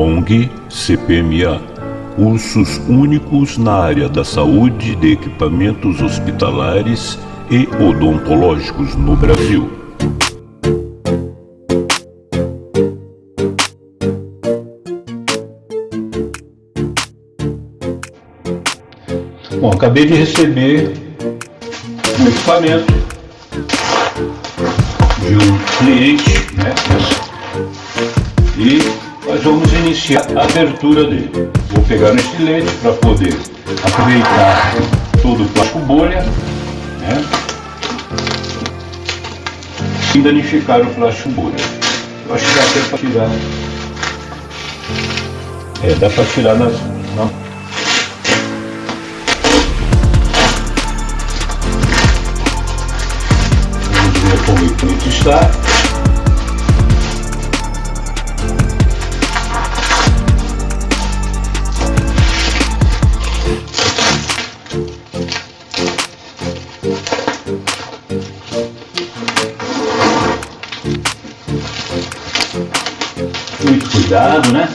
ONG CPMA Cursos únicos na área da saúde de equipamentos hospitalares e odontológicos no Brasil. Bom, acabei de receber um equipamento de um cliente, né? E nós vamos iniciar a abertura dele. Vou pegar no estilete para poder aproveitar todo o plástico bolha, né? E danificar o plástico bolha. Eu acho que dá até para tirar. É, dá para tirar nas, na como o equipamento está. Cuidado, né?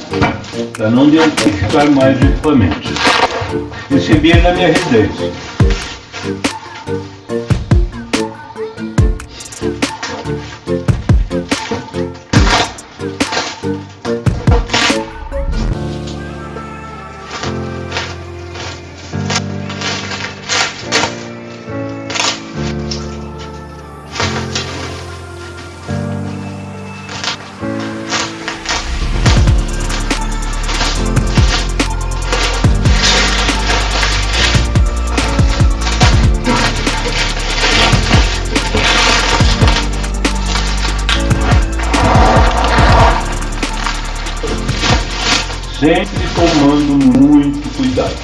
Para não danificar mais o equipamento. Recebi na minha residência. Sempre tomando muito cuidado.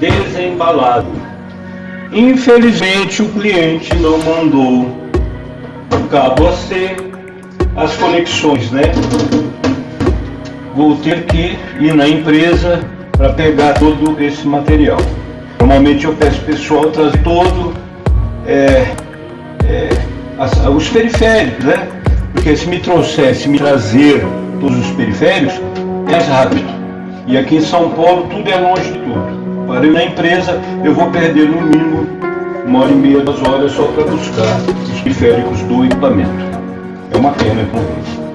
Desembalado. Infelizmente o cliente não mandou o cabo AC as conexões, né? Vou ter que ir na empresa para pegar todo esse material. Normalmente eu peço pessoal trazer todo é, é, as, os periféricos, né? Porque se me trouxesse, me trazer todos os periféricos, é rápido. E aqui em São Paulo tudo é longe de tudo. Para ir na empresa eu vou perder no mínimo uma hora e meia, duas horas só para buscar os periféricos do equipamento. É uma pena, com